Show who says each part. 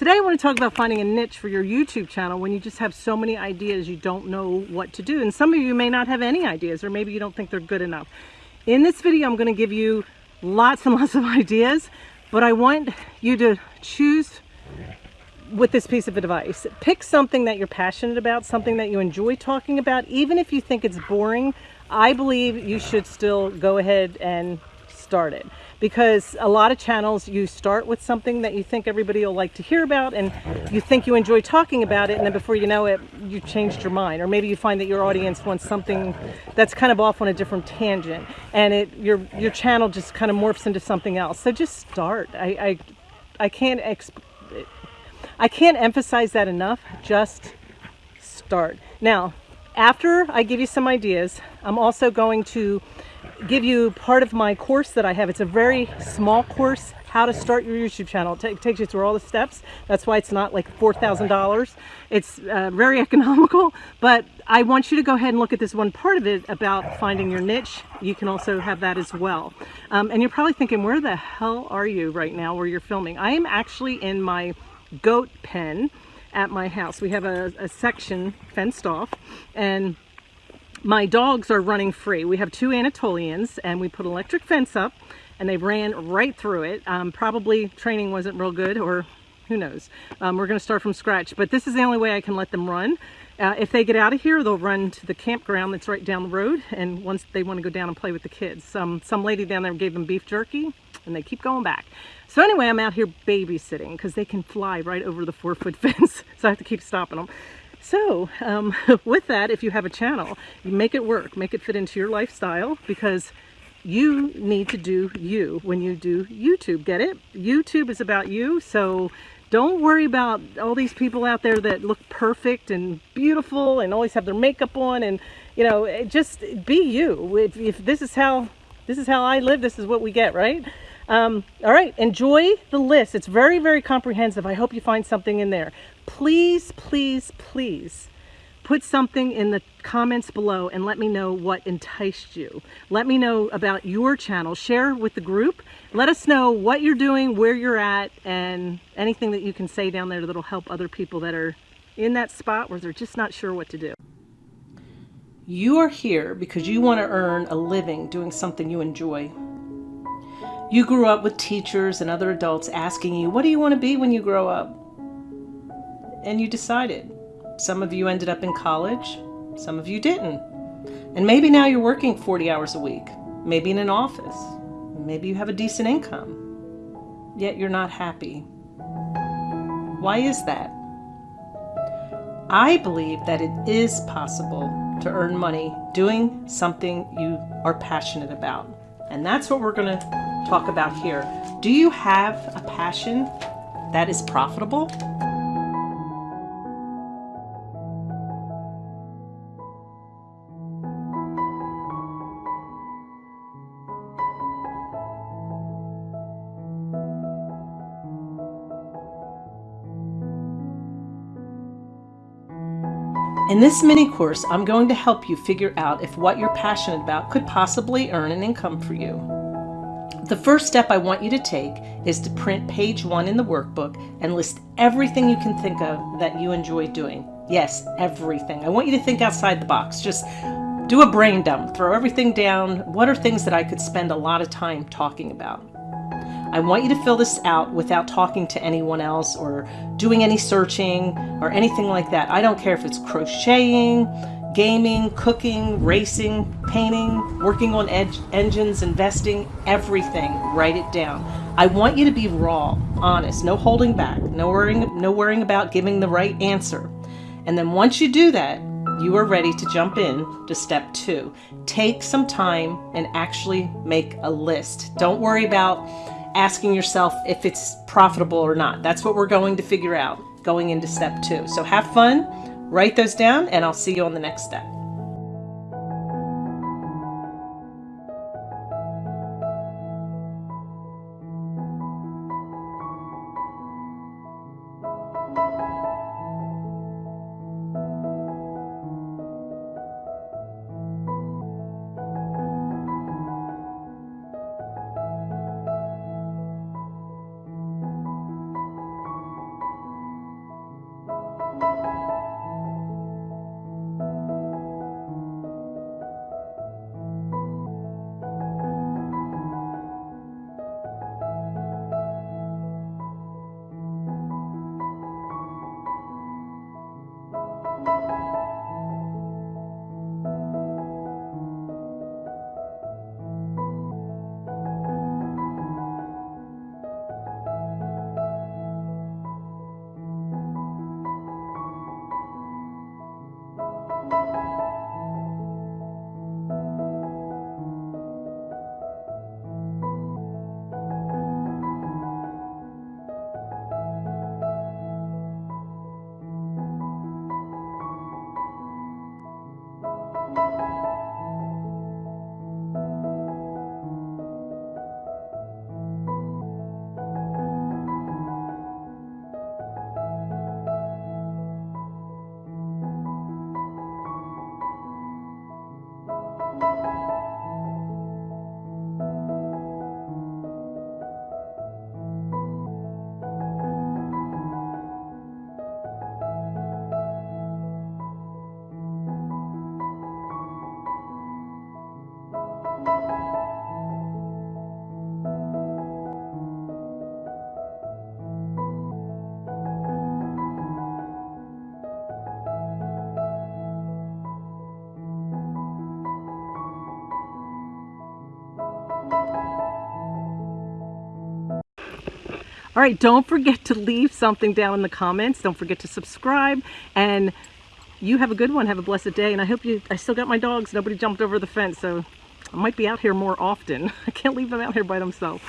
Speaker 1: Today I want to talk about finding a niche for your YouTube channel when you just have so many ideas you don't know what to do. And some of you may not have any ideas or maybe you don't think they're good enough. In this video I'm going to give you lots and lots of ideas, but I want you to choose with this piece of advice. Pick something that you're passionate about, something that you enjoy talking about, even if you think it's boring. I believe you should still go ahead and start it because a lot of channels you start with something that you think everybody will like to hear about and you think you enjoy talking about it and then before you know it you changed your mind. Or maybe you find that your audience wants something that's kind of off on a different tangent and it your your channel just kind of morphs into something else. So just start. I I, I can't exp I can't emphasize that enough. Just start. Now after I give you some ideas I'm also going to give you part of my course that I have. It's a very small course, how to start your YouTube channel. It takes you through all the steps. That's why it's not like $4,000. It's uh, very economical, but I want you to go ahead and look at this one part of it about finding your niche. You can also have that as well. Um, and you're probably thinking, where the hell are you right now where you're filming? I am actually in my goat pen at my house. We have a, a section fenced off and my dogs are running free. We have two Anatolians and we put electric fence up and they ran right through it. Um, probably training wasn't real good or who knows. Um, we're going to start from scratch, but this is the only way I can let them run. Uh, if they get out of here, they'll run to the campground that's right down the road, and once they want to go down and play with the kids. Some, some lady down there gave them beef jerky, and they keep going back. So anyway, I'm out here babysitting because they can fly right over the four-foot fence, so I have to keep stopping them. So um, with that, if you have a channel, make it work, make it fit into your lifestyle because you need to do you when you do YouTube. Get it? YouTube is about you. So don't worry about all these people out there that look perfect and beautiful and always have their makeup on and you know, just be you. If, if this is how this is how I live, this is what we get, right? Um, all right, enjoy the list. It's very, very comprehensive. I hope you find something in there. Please, please, please put something in the comments below and let me know what enticed you. Let me know about your channel. Share with the group. Let us know what you're doing, where you're at, and anything that you can say down there that'll help other people that are in that spot where they're just not sure what to do. You are here because you want to earn a living doing something you enjoy. You grew up with teachers and other adults asking you, what do you want to be when you grow up? And you decided. Some of you ended up in college, some of you didn't. And maybe now you're working 40 hours a week, maybe in an office, maybe you have a decent income, yet you're not happy. Why is that? I believe that it is possible to earn money doing something you are passionate about. And that's what we're going to talk about here. Do you have a passion that is profitable? In this mini course, I'm going to help you figure out if what you're passionate about could possibly earn an income for you. The first step I want you to take is to print page one in the workbook and list everything you can think of that you enjoy doing. Yes, everything. I want you to think outside the box. Just do a brain dump, throw everything down. What are things that I could spend a lot of time talking about? I want you to fill this out without talking to anyone else or doing any searching or anything like that. I don't care if it's crocheting, gaming, cooking, racing, painting, working on engines, investing, everything. Write it down. I want you to be raw, honest, no holding back, no worrying, no worrying about giving the right answer. And then once you do that, you are ready to jump in to step two. Take some time and actually make a list. Don't worry about asking yourself if it's profitable or not. That's what we're going to figure out going into step two. So have fun, Write those down and I'll see you on the next step. All right, don't forget to leave something down in the comments. Don't forget to subscribe and you have a good one. Have a blessed day. And I hope you, I still got my dogs. Nobody jumped over the fence. So I might be out here more often. I can't leave them out here by themselves.